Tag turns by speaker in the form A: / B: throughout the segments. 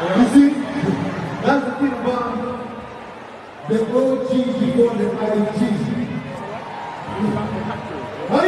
A: You see, that's the thing about the OG before the IG. Are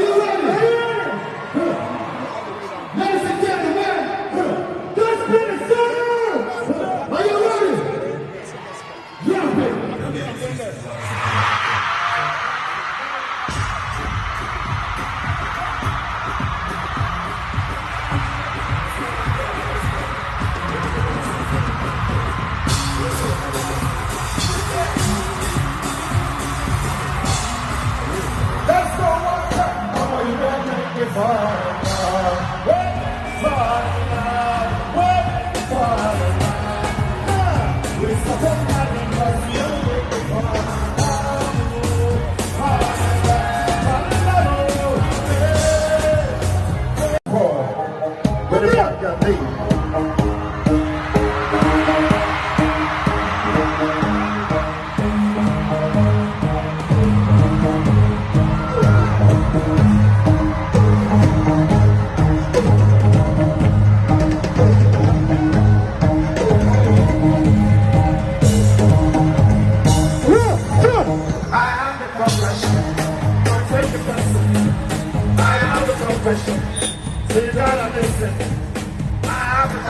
A: better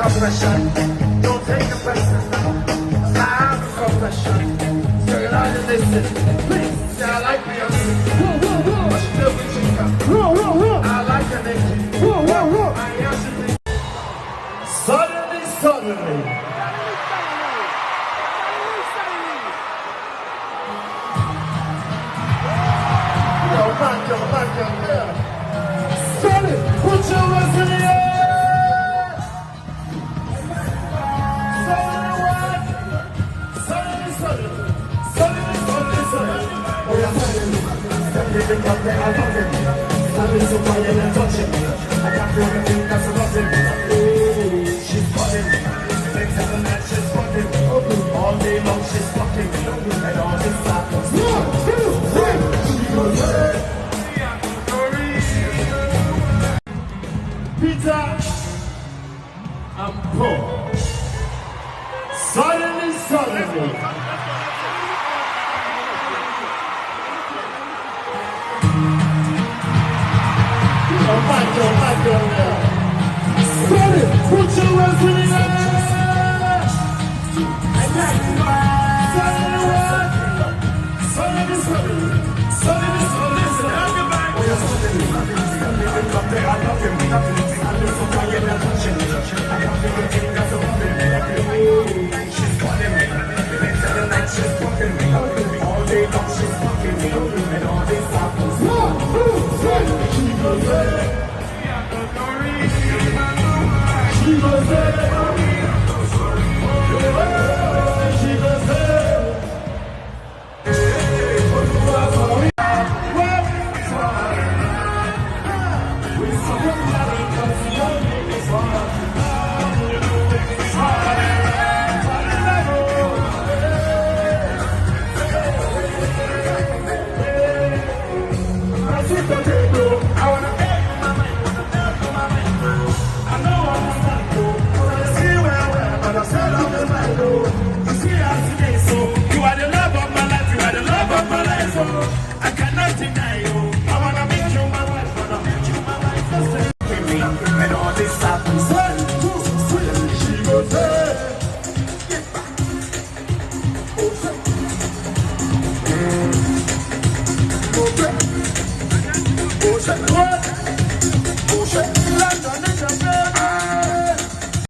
A: I the confession. Don't take it personal. I am the confession. So you gotta listen. Please, I like Beyonce. But she live with Chica. I like her Nicki. I am she Suddenly, suddenly. Yo, man, yo, man, yo, yeah. Sally, the cup, I love him. Sally, so quiet and touching. I can't feel anything that's nothing. Ooh, she's. Next time the night, she's fucking. All day long, she's fucking. And all this happens. One, two, three. Peter Paul. Suddenly, suddenly. Put your hands in the air. Suddenly. Come there, I love him. I and touching. I can't feel the thing that's above him. She's calling me. Of the night, she's fucking.